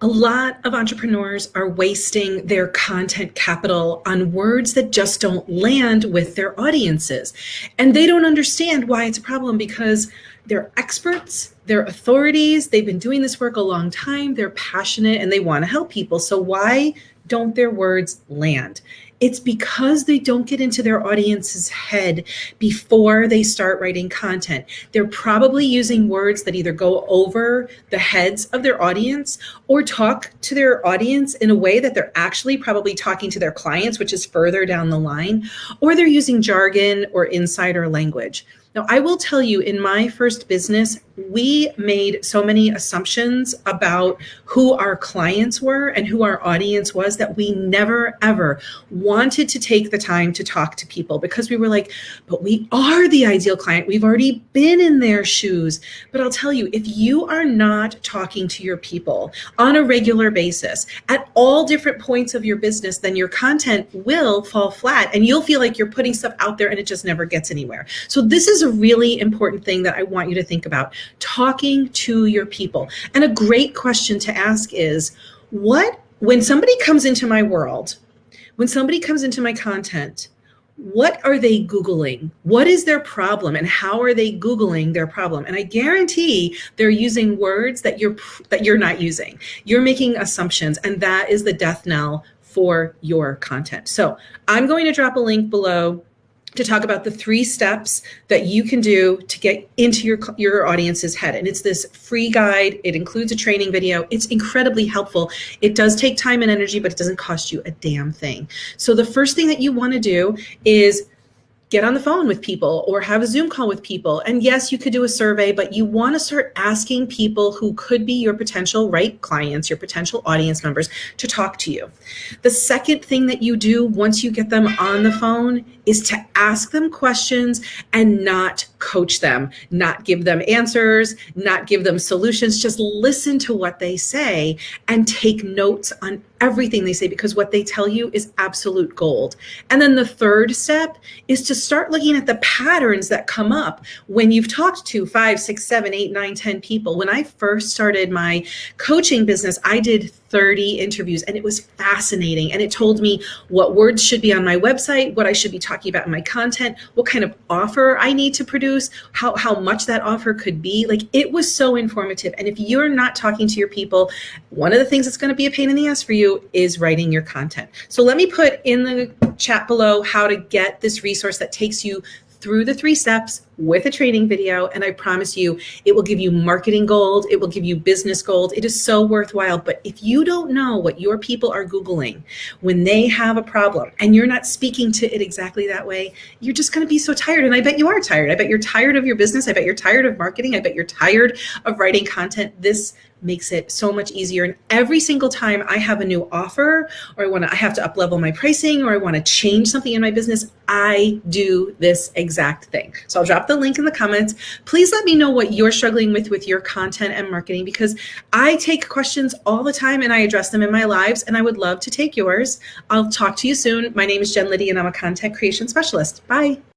A lot of entrepreneurs are wasting their content capital on words that just don't land with their audiences. And they don't understand why it's a problem because they're experts, they're authorities, they've been doing this work a long time, they're passionate, and they want to help people. So why don't their words land? It's because they don't get into their audience's head before they start writing content. They're probably using words that either go over the heads of their audience or talk to their audience in a way that they're actually probably talking to their clients, which is further down the line, or they're using jargon or insider language. Now, I will tell you in my first business, we made so many assumptions about who our clients were and who our audience was that we never ever wanted to take the time to talk to people because we were like, but we are the ideal client. We've already been in their shoes. But I'll tell you, if you are not talking to your people on a regular basis at all different points of your business, then your content will fall flat and you'll feel like you're putting stuff out there and it just never gets anywhere. So this is a really important thing that I want you to think about, talking to your people. And a great question to ask is, what, when somebody comes into my world, when somebody comes into my content, what are they Googling? What is their problem and how are they Googling their problem? And I guarantee they're using words that you're, that you're not using. You're making assumptions and that is the death knell for your content. So I'm going to drop a link below to talk about the three steps that you can do to get into your, your audience's head. And it's this free guide. It includes a training video. It's incredibly helpful. It does take time and energy, but it doesn't cost you a damn thing. So the first thing that you want to do is get on the phone with people or have a Zoom call with people. And yes, you could do a survey, but you want to start asking people who could be your potential right clients, your potential audience members to talk to you. The second thing that you do once you get them on the phone is to ask them questions and not coach them, not give them answers, not give them solutions, just listen to what they say and take notes on everything they say because what they tell you is absolute gold. And then the third step is to start looking at the patterns that come up when you've talked to five, six, seven, eight, nine, ten people. When I first started my coaching business, I did 30 interviews and it was fascinating. And it told me what words should be on my website, what I should be talking about in my content, what kind of offer I need to produce, how, how much that offer could be. Like it was so informative. And if you're not talking to your people, one of the things that's going to be a pain in the ass for you is writing your content. So let me put in the chat below how to get this resource that takes you through the three steps with a training video. And I promise you, it will give you marketing gold. It will give you business gold. It is so worthwhile. But if you don't know what your people are Googling when they have a problem and you're not speaking to it exactly that way, you're just going to be so tired. And I bet you are tired. I bet you're tired of your business. I bet you're tired of marketing. I bet you're tired of writing content. This makes it so much easier. And every single time I have a new offer or I want to, I have to up level my pricing or I want to change something in my business, I do this exact thing. So I'll drop the link in the comments. Please let me know what you're struggling with with your content and marketing because I take questions all the time and I address them in my lives and I would love to take yours. I'll talk to you soon. My name is Jen Liddy and I'm a content creation specialist. Bye.